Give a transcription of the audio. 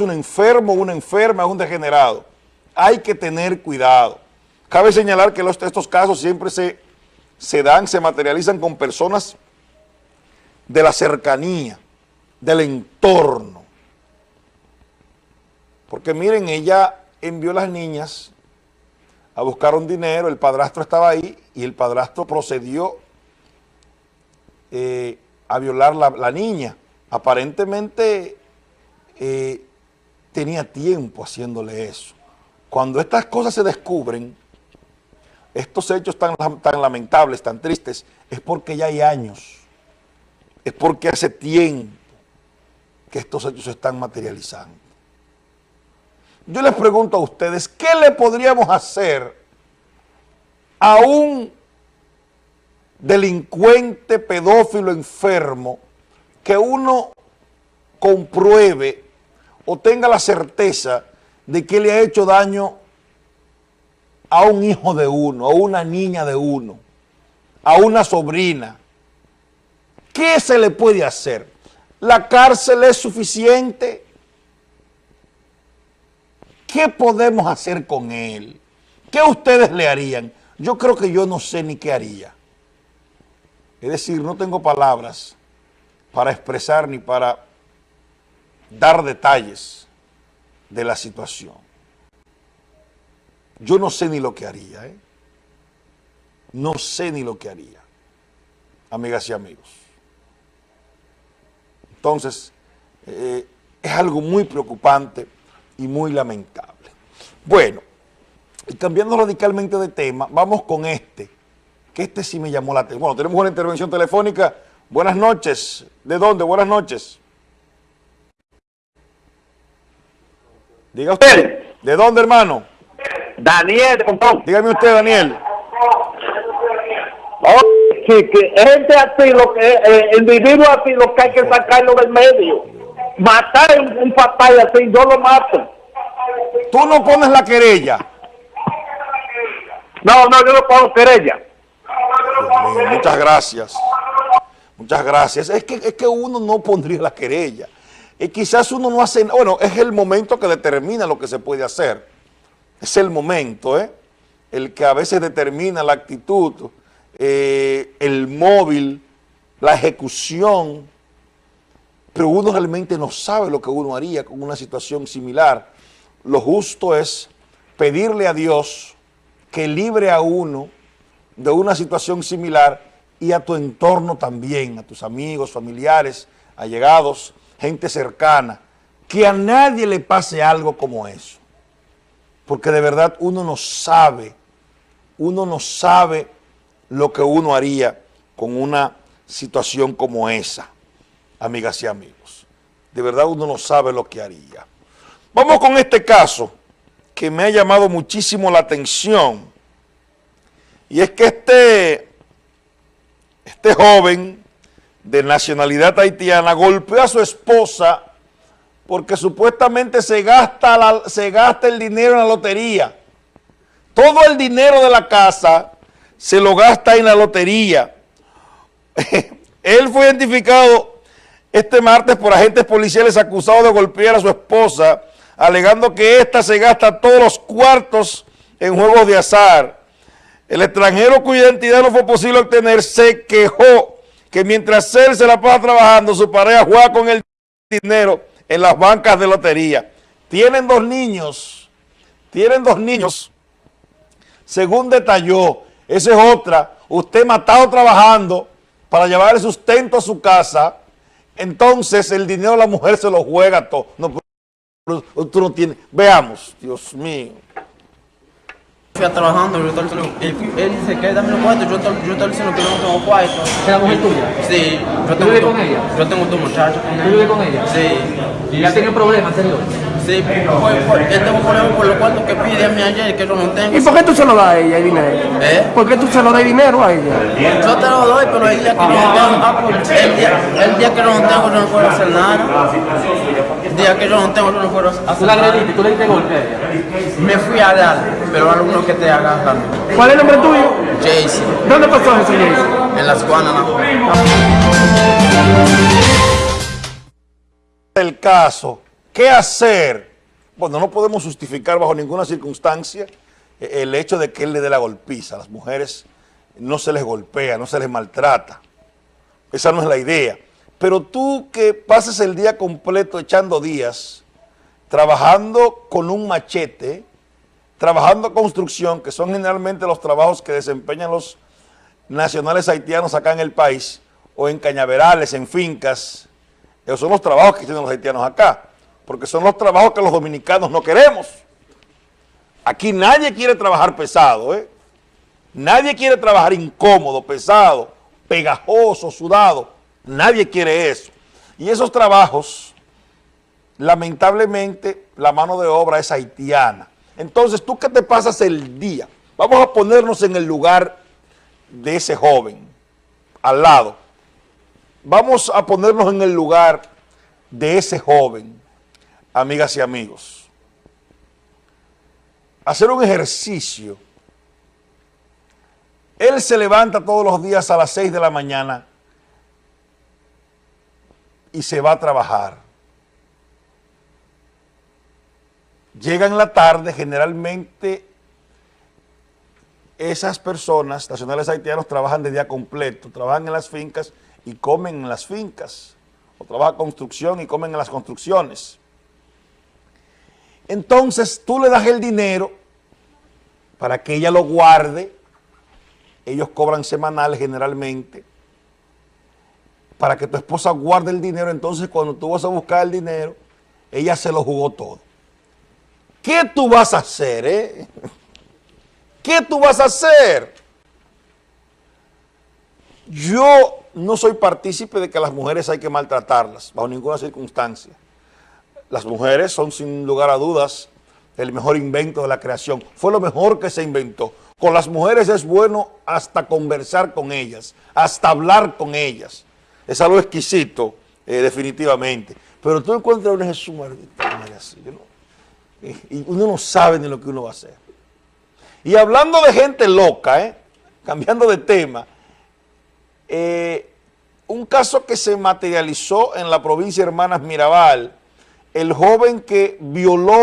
un enfermo, una enferma, un degenerado. Hay que tener cuidado. Cabe señalar que estos casos siempre se, se dan, se materializan con personas de la cercanía, del entorno. Porque miren, ella envió a las niñas a buscar un dinero, el padrastro estaba ahí y el padrastro procedió eh, a violar la, la niña. Aparentemente eh, tenía tiempo haciéndole eso. Cuando estas cosas se descubren, estos hechos tan, tan lamentables, tan tristes, es porque ya hay años, es porque hace tiempo que estos hechos se están materializando. Yo les pregunto a ustedes, ¿qué le podríamos hacer a un delincuente pedófilo enfermo que uno compruebe o tenga la certeza de que le ha hecho daño a un hijo de uno, a una niña de uno, a una sobrina. ¿Qué se le puede hacer? ¿La cárcel es suficiente? ¿Qué podemos hacer con él? ¿Qué ustedes le harían? Yo creo que yo no sé ni qué haría. Es decir, no tengo palabras para expresar ni para dar detalles de la situación. Yo no sé ni lo que haría, ¿eh? No sé ni lo que haría, amigas y amigos. Entonces, eh, es algo muy preocupante y muy lamentable. Bueno, y cambiando radicalmente de tema, vamos con este, que este sí me llamó la atención. Bueno, tenemos una intervención telefónica. Buenas noches. ¿De dónde? Buenas noches. Diga usted. ¿De dónde, hermano? Daniel, Dígame usted, Daniel. Oh, sí, que gente así, lo que, eh, individuo así, lo que hay que sacarlo del medio. Matar un, un papá así, yo lo mato. Tú no pones la querella. No, no, yo no pongo querella. muchas gracias. Muchas gracias. Es que, es que uno no pondría la querella. Y quizás uno no hace, bueno, es el momento que determina lo que se puede hacer. Es el momento, ¿eh? El que a veces determina la actitud, eh, el móvil, la ejecución, pero uno realmente no sabe lo que uno haría con una situación similar. Lo justo es pedirle a Dios que libre a uno de una situación similar y a tu entorno también, a tus amigos, familiares, allegados, gente cercana, que a nadie le pase algo como eso. Porque de verdad uno no sabe, uno no sabe lo que uno haría con una situación como esa, amigas y amigos. De verdad uno no sabe lo que haría. Vamos con este caso que me ha llamado muchísimo la atención. Y es que este, este joven de nacionalidad haitiana golpeó a su esposa porque supuestamente se gasta, se gasta el dinero en la lotería. Todo el dinero de la casa se lo gasta en la lotería. Él fue identificado este martes por agentes policiales acusados de golpear a su esposa, alegando que ésta se gasta todos los cuartos en juegos de azar. El extranjero cuya identidad no fue posible obtener se quejó que mientras él se la pasa trabajando, su pareja juega con el dinero en las bancas de lotería. Tienen dos niños, tienen dos niños, según detalló, esa es otra, usted matado trabajando para llevar el sustento a su casa, entonces el dinero de la mujer se lo juega todo. No, tú no tienes, veamos, Dios mío fui trabajando, yo diciendo, él, él dice que dame los cuartos, yo, yo estaba diciendo que no tengo cuartos. ¿Es la mujer tuya? Sí. Yo tengo ¿Tú con ella? Yo tengo dos muchachos con ella. ¿Tú vives con ella? Sí. ¿Y ya tenido problemas anteriores? Sí, por, por, yo tengo problemas por los cuartos que pide a mí ayer, que yo no tengo. ¿Y por qué tú se lo das a ella el dinero? ¿Eh? ¿Por qué tú se lo das dinero a ella? Yo te lo doy, pero el día que yo no tengo, ah, pues, el, día, el día que yo no tengo, yo no puedo hacer nada. El día que yo no tengo, yo no puedo hacer nada. ¿Tú la agrediste? ¿Tú le diste golpe a ella? Me fui a dar, pero alguno que te haga también. ¿Cuál es el nombre tuyo? Jaycee. ¿Dónde pasó eso, Jaycee? En las Guananas. El caso ¿Qué hacer? Bueno, no podemos justificar bajo ninguna circunstancia eh, el hecho de que él le dé la golpiza. A las mujeres no se les golpea, no se les maltrata. Esa no es la idea. Pero tú que pases el día completo echando días, trabajando con un machete, trabajando construcción, que son generalmente los trabajos que desempeñan los nacionales haitianos acá en el país, o en cañaverales, en fincas, esos son los trabajos que tienen los haitianos acá, porque son los trabajos que los dominicanos no queremos. Aquí nadie quiere trabajar pesado, ¿eh? Nadie quiere trabajar incómodo, pesado, pegajoso, sudado. Nadie quiere eso. Y esos trabajos, lamentablemente, la mano de obra es haitiana. Entonces, ¿tú qué te pasas el día? Vamos a ponernos en el lugar de ese joven, al lado. Vamos a ponernos en el lugar de ese joven, amigas y amigos. Hacer un ejercicio. Él se levanta todos los días a las 6 de la mañana y se va a trabajar. Llega en la tarde, generalmente esas personas, nacionales haitianos, trabajan de día completo, trabajan en las fincas y comen en las fincas, o trabajan construcción y comen en las construcciones. Entonces tú le das el dinero para que ella lo guarde, ellos cobran semanales generalmente, para que tu esposa guarde el dinero, entonces cuando tú vas a buscar el dinero, ella se lo jugó todo. ¿Qué tú vas a hacer, eh? ¿Qué tú vas a hacer? Yo no soy partícipe de que las mujeres hay que maltratarlas, bajo ninguna circunstancia. Las mujeres son sin lugar a dudas el mejor invento de la creación. Fue lo mejor que se inventó. Con las mujeres es bueno hasta conversar con ellas, hasta hablar con ellas. Es algo exquisito, eh, definitivamente. Pero tú encuentras una Jesús así, y uno no sabe ni lo que uno va a hacer. Y hablando de gente loca, ¿eh? cambiando de tema, eh, un caso que se materializó en la provincia de Hermanas Mirabal, el joven que violó